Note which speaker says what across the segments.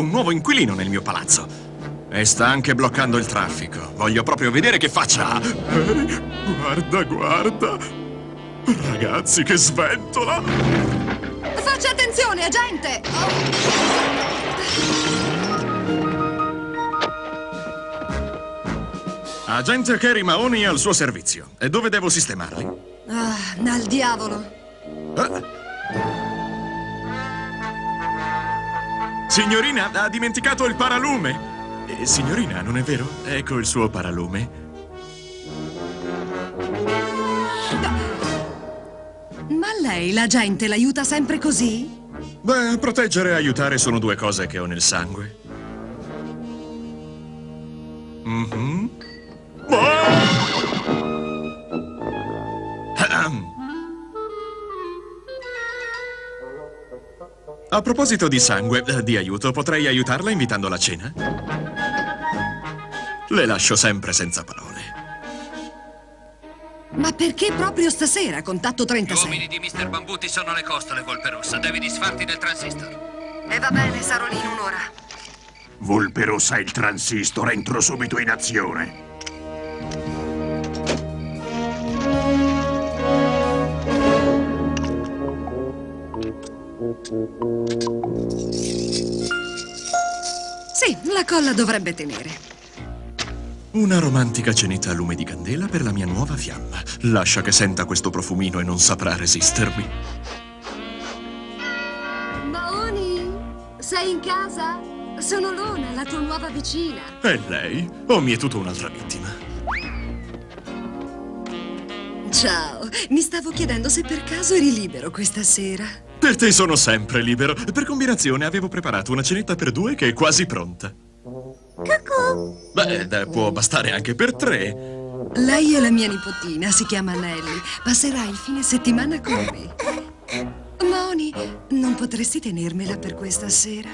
Speaker 1: Un nuovo inquilino nel mio palazzo. E sta anche bloccando il traffico. Voglio proprio vedere che faccia. Eh, guarda, guarda. Ragazzi, che sventola!
Speaker 2: Faccia attenzione, agente!
Speaker 1: Agente Kerry Mahoney al suo servizio. E dove devo sistemarli?
Speaker 2: Ah, al diavolo.
Speaker 1: Eh? Signorina, ha dimenticato il paralume. Eh, signorina, non è vero? Ecco il suo paralume.
Speaker 2: Ma lei, la gente, l'aiuta sempre così?
Speaker 1: Beh, proteggere e aiutare sono due cose che ho nel sangue. Mhm. A proposito di sangue, eh, di aiuto, potrei aiutarla invitandola a cena? Le lascio sempre senza parole.
Speaker 2: Ma perché proprio stasera, contatto
Speaker 3: Gli
Speaker 2: 36?
Speaker 3: uomini di Mr. Bambuti sono alle costole, Volpe Rossa. Devi disfarti del transistor.
Speaker 2: E va bene, sarò lì in un'ora.
Speaker 4: Volpe rossa il transistor, entro subito in azione.
Speaker 2: Sì, la colla dovrebbe tenere.
Speaker 1: Una romantica cenetta a lume di candela per la mia nuova fiamma. Lascia che senta questo profumino e non saprà resistermi.
Speaker 2: Maoni, sei in casa? Sono Lona, la tua nuova vicina.
Speaker 1: E lei? O mi è tutta un'altra vittima?
Speaker 2: Ciao, mi stavo chiedendo se per caso eri libero questa sera.
Speaker 1: Per te sono sempre libero. Per combinazione avevo preparato una cenetta per due che è quasi pronta.
Speaker 2: Cucù.
Speaker 1: Beh, eh, può bastare anche per tre.
Speaker 2: Lei è la mia nipotina, si chiama Nelly. Passerà il fine settimana con me. Moni, non potresti tenermela per questa sera?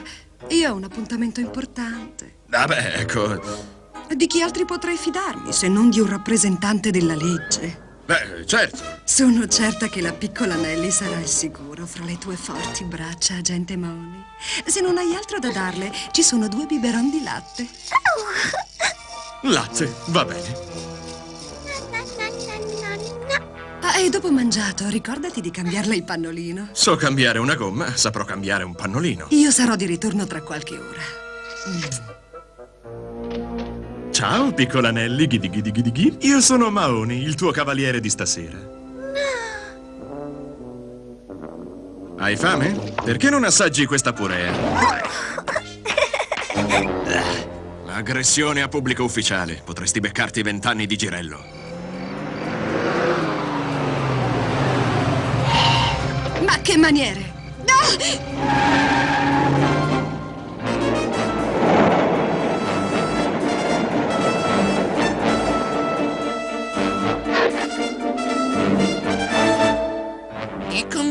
Speaker 2: Io ho un appuntamento importante.
Speaker 1: Vabbè, ecco.
Speaker 2: Di chi altri potrei fidarmi se non di un rappresentante della legge?
Speaker 1: Beh, certo.
Speaker 2: Sono certa che la piccola Nelly sarà al sicuro fra le tue forti braccia, agente Moni. Se non hai altro da darle, ci sono due biberon di latte.
Speaker 1: Latte, va bene.
Speaker 2: Ah, e dopo mangiato, ricordati di cambiarle il pannolino.
Speaker 1: So cambiare una gomma, saprò cambiare un pannolino.
Speaker 2: Io sarò di ritorno tra qualche ora.
Speaker 1: Ciao, piccola Nelly, ghidi ghidi ghidi ghidi. Io sono Maoni, il tuo cavaliere di stasera. Hai fame? Perché non assaggi questa purea? Aggressione a pubblico ufficiale. Potresti beccarti vent'anni di girello.
Speaker 2: Ma che maniere! Ah!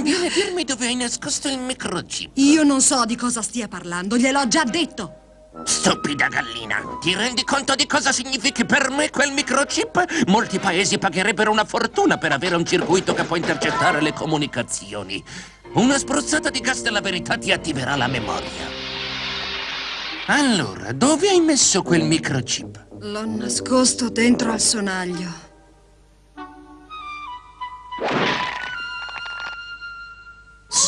Speaker 5: Conviene dirmi dove hai nascosto il microchip.
Speaker 2: Io non so di cosa stia parlando, gliel'ho già detto.
Speaker 5: Stupida gallina, ti rendi conto di cosa significhi per me quel microchip? Molti paesi pagherebbero una fortuna per avere un circuito che può intercettare le comunicazioni. Una spruzzata di gas della verità ti attiverà la memoria. Allora, dove hai messo quel microchip?
Speaker 2: L'ho nascosto dentro al sonaglio.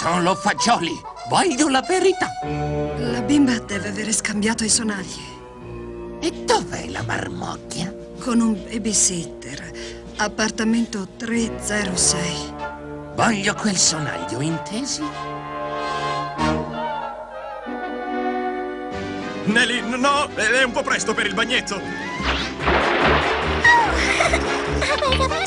Speaker 5: Solo fagioli. Voglio la verità.
Speaker 2: La bimba deve avere scambiato i sonagli
Speaker 5: E dov'è la marmocchia?
Speaker 2: con un babysitter. Appartamento 306.
Speaker 5: Voglio quel sonaglio, intesi?
Speaker 1: Nelly, no, è un po' presto per il bagnetto. Ah!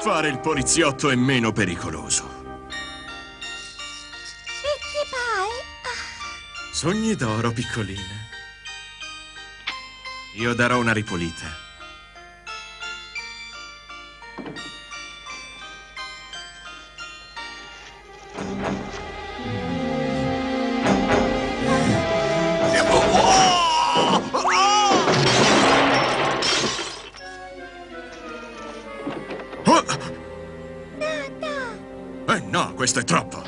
Speaker 1: Fare il poliziotto è meno pericoloso. Sogni d'oro, piccolina. Io darò una ripulita. Questo è troppo.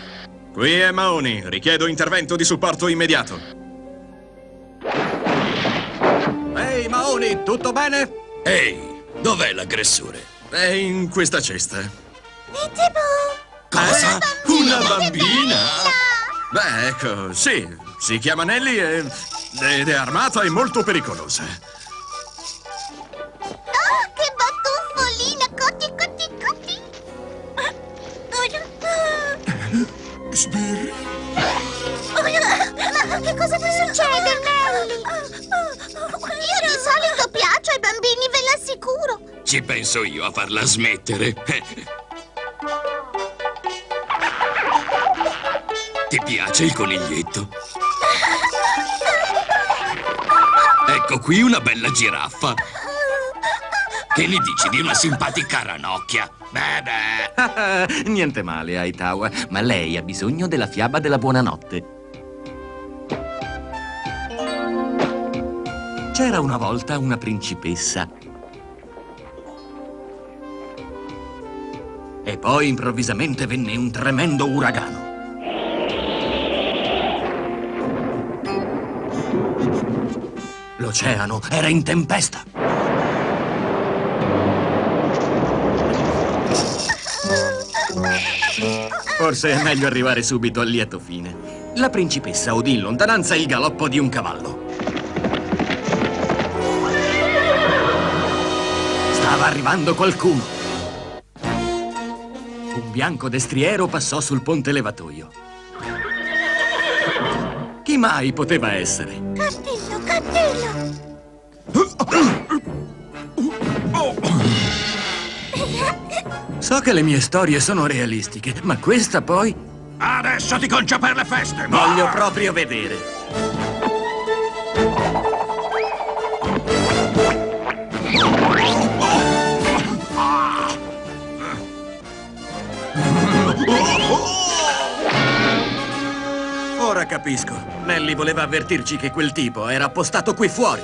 Speaker 1: Qui è Maoni, richiedo intervento di supporto immediato.
Speaker 6: Ehi, Maoni, tutto bene?
Speaker 7: Ehi, dov'è l'aggressore?
Speaker 1: È in questa cesta.
Speaker 7: Cosa? Una bambina?
Speaker 1: Beh, ecco, sì, si chiama Nelly e, ed è armata e molto pericolosa.
Speaker 4: Sbirri?
Speaker 8: Ma che cosa ti succede, Nelly? Io di solito piaccio ai bambini, ve l'assicuro.
Speaker 7: Ci penso io a farla smettere. Ti piace il coniglietto? Ecco qui una bella giraffa. Che ne dici di una simpatica ranocchia? Beh, beh.
Speaker 6: Niente male, Aitawa, ma lei ha bisogno della fiaba della buonanotte. C'era una volta una principessa. E poi improvvisamente venne un tremendo uragano. L'oceano era in tempesta. Forse è meglio arrivare subito al lieto fine. La principessa udì in lontananza il galoppo di un cavallo. Stava arrivando qualcuno. Un bianco destriero passò sul ponte levatoio. Chi mai poteva essere?
Speaker 8: Castello, castello!
Speaker 6: So che le mie storie sono realistiche, ma questa poi
Speaker 4: Adesso ti concio per le feste!
Speaker 6: voglio proprio vedere. Ora capisco. Nelly voleva avvertirci che quel tipo era appostato qui fuori.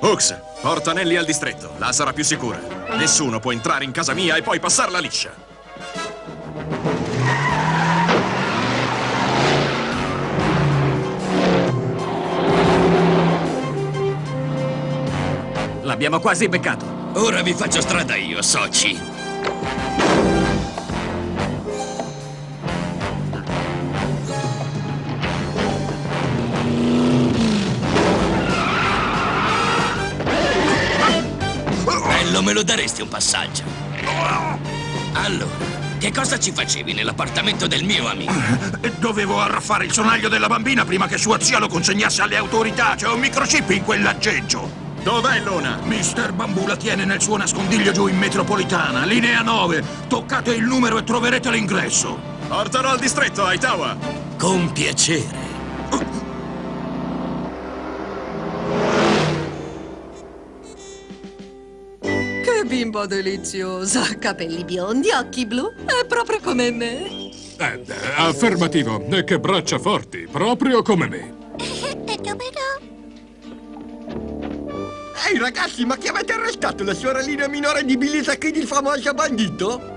Speaker 1: Hooks, porta Nelly al distretto. La sarà più sicura. Nessuno può entrare in casa mia e poi passarla liscia.
Speaker 6: L'abbiamo quasi beccato.
Speaker 7: Ora vi faccio strada io, soci. Me lo daresti un passaggio? Allora, che cosa ci facevi nell'appartamento del mio amico?
Speaker 4: Dovevo arraffare il sonaglio della bambina prima che sua zia lo consegnasse alle autorità. C'è un microchip in quell'aggeggio.
Speaker 1: Dov'è Luna?
Speaker 4: Mister Bambù la tiene nel suo nascondiglio giù in metropolitana, linea 9. Toccate il numero e troverete l'ingresso.
Speaker 1: Portalo al distretto, Aitawa.
Speaker 7: Con piacere.
Speaker 2: Bimba deliziosa! Capelli biondi, occhi blu, è proprio come me.
Speaker 9: Eh, beh, affermativo. E che braccia forti, proprio come me.
Speaker 8: E?
Speaker 10: Ehi ragazzi, ma chi avete arrestato? La sorellina minore di Billy Zacchini, il famoso bandito?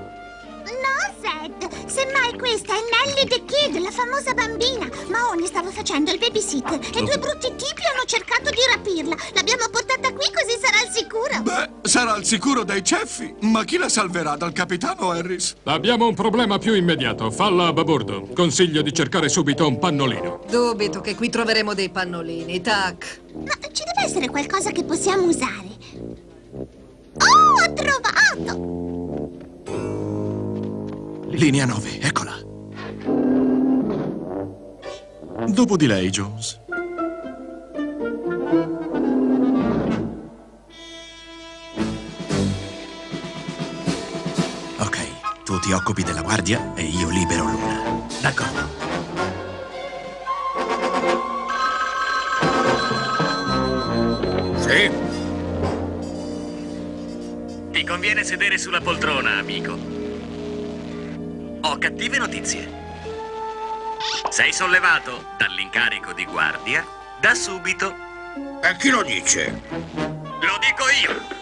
Speaker 8: Semmai questa è Nelly the Kid, la famosa bambina. Maoni stava facendo il babysitter e due brutti tipi hanno cercato di rapirla. L'abbiamo portata qui così sarà al sicuro.
Speaker 4: Beh, sarà al sicuro dai ceffi, ma chi la salverà dal capitano Harris?
Speaker 9: Abbiamo un problema più immediato. Falla a babordo. Consiglio di cercare subito un pannolino.
Speaker 2: Dubito che qui troveremo dei pannolini, tac.
Speaker 8: Ma ci deve essere qualcosa che possiamo usare. Oh, ho trovato!
Speaker 1: Linea 9, eccola. Dopo di lei, Jones. Ok, tu ti occupi della guardia e io libero Luna.
Speaker 6: D'accordo.
Speaker 4: Sì.
Speaker 6: Ti conviene sedere sulla poltrona, amico. Ho cattive notizie. Sei sollevato dall'incarico di guardia da subito.
Speaker 4: E chi lo dice?
Speaker 6: Lo dico io.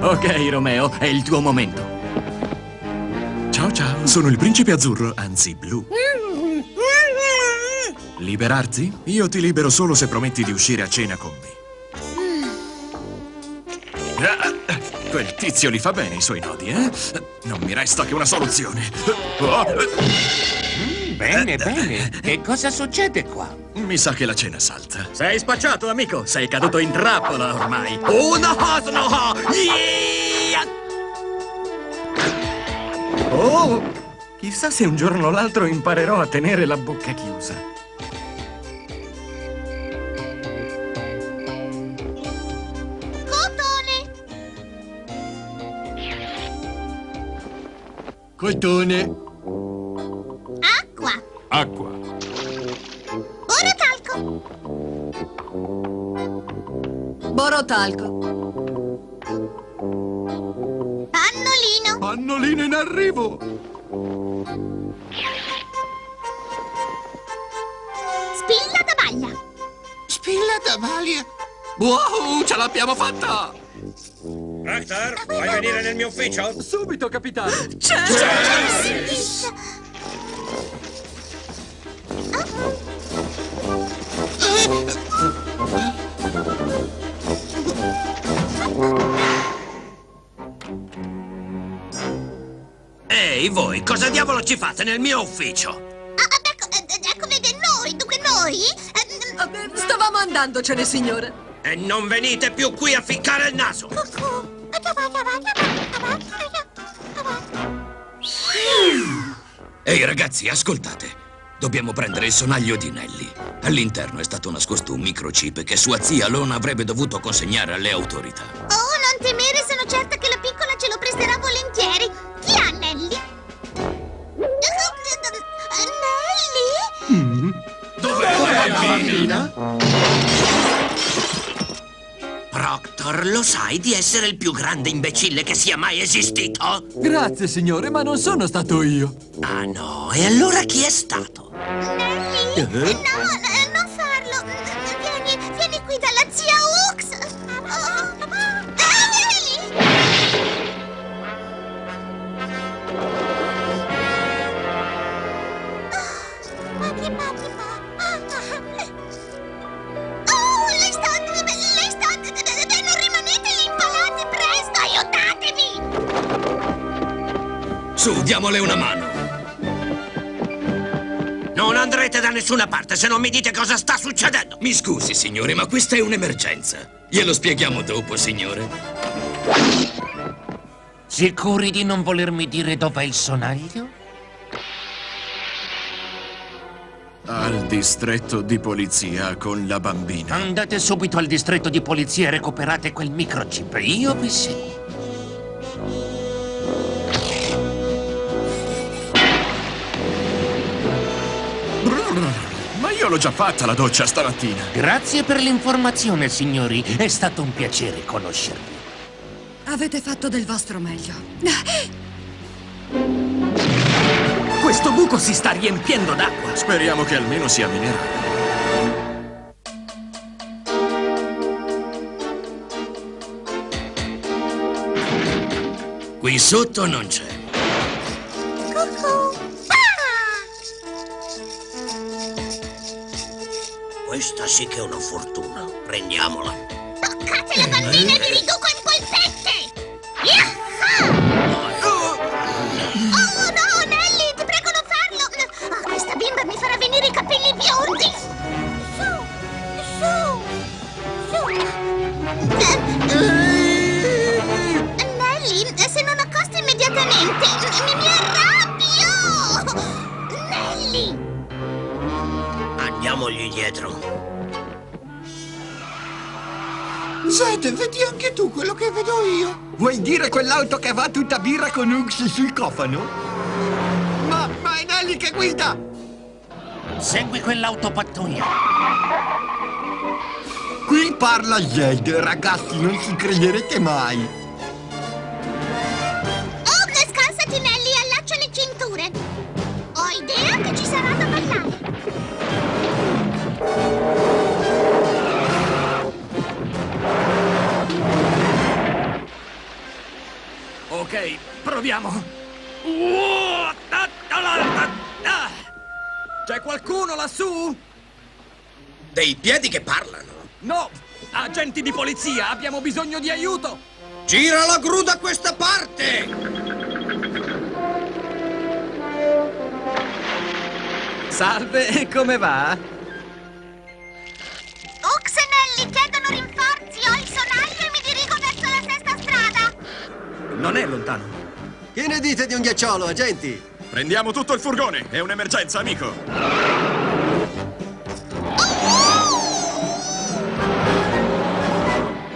Speaker 6: Ok, Romeo, è il tuo momento.
Speaker 1: Ciao ciao, sono il principe azzurro, anzi blu. Liberarti? Io ti libero solo se prometti di uscire a cena con me. Quel tizio li fa bene i suoi nodi, eh? Non mi resta che una soluzione. Oh,
Speaker 5: Bene, bene. Che cosa succede qua?
Speaker 1: mi sa che la cena salta.
Speaker 6: Sei spacciato, amico. Sei caduto in trappola ormai. Una hasno! Oh! Chissà se un giorno o l'altro imparerò a tenere la bocca chiusa.
Speaker 8: Cotone. Acqua!
Speaker 9: Acqua.
Speaker 8: Orotalco!
Speaker 2: Borotalco.
Speaker 8: Pannolino!
Speaker 10: Pannolino in arrivo.
Speaker 8: Spilla da baglia!
Speaker 4: Spilla da Valia. Wow, ce l'abbiamo fatta!
Speaker 3: Rector, vuoi venire nel mio ufficio?
Speaker 10: Subito, capitano.
Speaker 7: Ehi, voi, cosa diavolo ci fate nel mio ufficio?
Speaker 8: Ah, ah, ecco, eh, ecco, vede, noi, dunque noi... eh,
Speaker 2: Ah, beh, Stavamo andandocene, signore.
Speaker 7: E non venite più qui a ficcare il naso! Ehi, ragazzi, ascoltate. Dobbiamo prendere il sonaglio di Nelly. All'interno è stato nascosto un microchip che sua zia Lona avrebbe dovuto consegnare alle autorità.
Speaker 8: Oh, non temere, sono certa che la piccola ce lo presterà volentieri. Chi ha Nelly? Nelly?
Speaker 7: Proctor, lo sai di essere il più grande imbecille che sia mai esistito?
Speaker 10: Grazie, signore, ma non sono stato io.
Speaker 7: Ah no, e allora chi è stato?
Speaker 8: Nelly? No,
Speaker 7: Su, diamole una mano. Non andrete da nessuna parte se non mi dite cosa sta succedendo. Mi scusi, signore, ma questa è un'emergenza. Glielo spieghiamo dopo, signore. Sicuri di non volermi dire dov'è il sonaglio?
Speaker 1: Al distretto di polizia con la bambina.
Speaker 5: Andate subito al distretto di polizia e recuperate quel microchip. Io vi seguo.
Speaker 1: Io l'ho già fatta la doccia stamattina.
Speaker 5: Grazie per l'informazione, signori. È stato un piacere conoscervi.
Speaker 2: Avete fatto del vostro meglio.
Speaker 6: Questo buco si sta riempiendo d'acqua.
Speaker 1: Speriamo che almeno sia minerale.
Speaker 7: Qui sotto non c'è. Sì che è una fortuna. Prendiamola.
Speaker 8: Toccate la bambina e vi riduco in polpette!
Speaker 10: Zed, vedi anche tu quello che vedo io. Vuoi dire quell'auto che va tutta birra con Ux sul cofano? Ma, ma è Nelly che guida!
Speaker 5: Segui quell'autopattuglia.
Speaker 10: Qui parla Zed, ragazzi, non ci crederete mai.
Speaker 6: Ok, proviamo. C'è qualcuno lassù?
Speaker 7: Dei piedi che parlano.
Speaker 6: No! Agenti di polizia, abbiamo bisogno di aiuto!
Speaker 7: Gira la gru da questa parte!
Speaker 6: Salve, come va? Non è lontano.
Speaker 10: Che ne dite di un ghiacciolo, agenti?
Speaker 1: Prendiamo tutto il furgone. È un'emergenza, amico.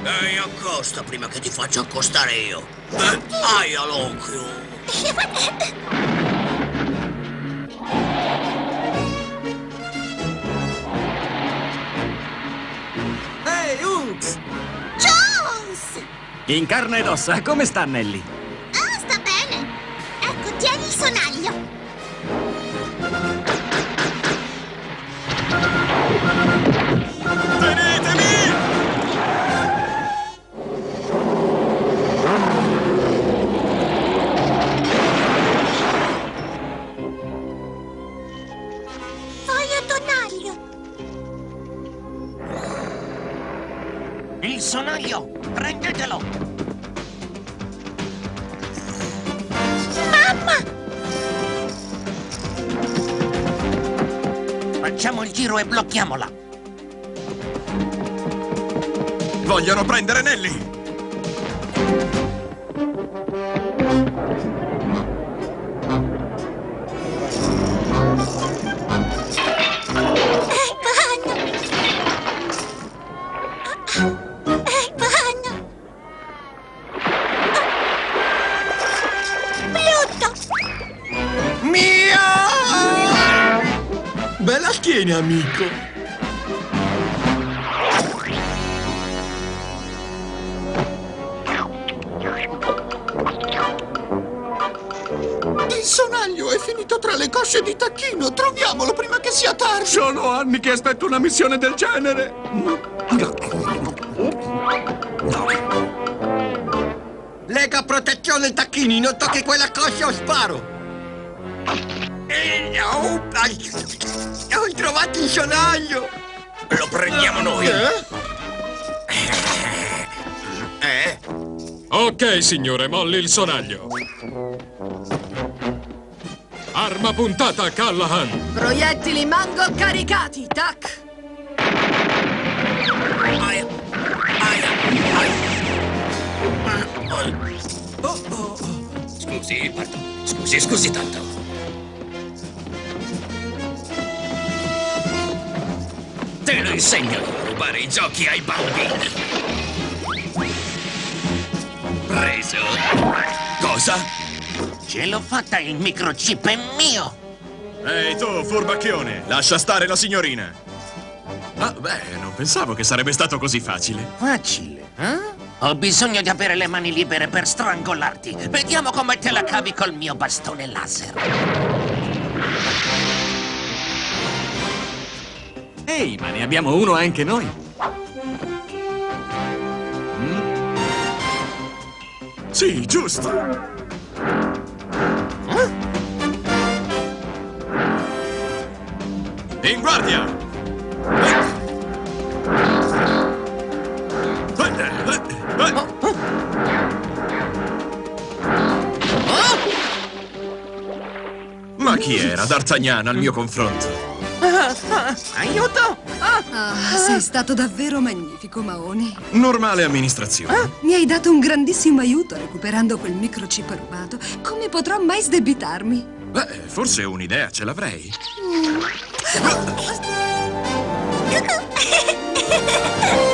Speaker 7: Ehi, accosta prima che ti faccia accostare io. Eh, aia l'occhio.
Speaker 6: In carne ed ossa, come sta Nelly?
Speaker 8: Il sonaglio!
Speaker 5: Prendetelo!
Speaker 8: Mamma!
Speaker 5: Facciamo il giro e blocchiamola!
Speaker 1: Vogliono prendere Nelly!
Speaker 10: Bella schiena, amico. Il sonaglio è finito tra le cosce di Tacchino. Troviamolo prima che sia tardi.
Speaker 9: Sono anni che aspetto una missione del genere.
Speaker 10: Lega protezione Tacchini, non tocchi quella coscia o sparo. Oh, Ho trovato il sonaglio.
Speaker 7: Lo prendiamo noi.
Speaker 10: Eh?
Speaker 7: Eh?
Speaker 9: Ok, signore, molli il sonaglio. Arma puntata, Callahan.
Speaker 2: Proiettili mango caricati, tac!
Speaker 7: Aia. Aia. Aia. Oh, oh, oh. Scusi, perdono. Scusi, scusi tanto. Te lo insegno a rubare i giochi ai bambini. Preso. Cosa?
Speaker 5: Ce l'ho fatta, il microchip è mio!
Speaker 1: Ehi tu, furbacchione, lascia stare la signorina. Ah, beh, non pensavo che sarebbe stato così facile.
Speaker 5: Facile, eh? Ho bisogno di avere le mani libere per strangolarti. Vediamo come te la cavi col mio bastone laser.
Speaker 6: Ehi, ma ne abbiamo uno anche noi.
Speaker 1: Sì, giusto. In guardia! Ma chi era D'Artagnan al mio confronto?
Speaker 5: Aiuto!
Speaker 2: Ah, sei stato davvero magnifico, Maoni.
Speaker 1: Normale amministrazione.
Speaker 2: Mi hai dato un grandissimo aiuto recuperando quel microchip rubato. Come potrò mai sdebitarmi?
Speaker 1: Beh, forse un'idea ce l'avrei.
Speaker 8: Ah!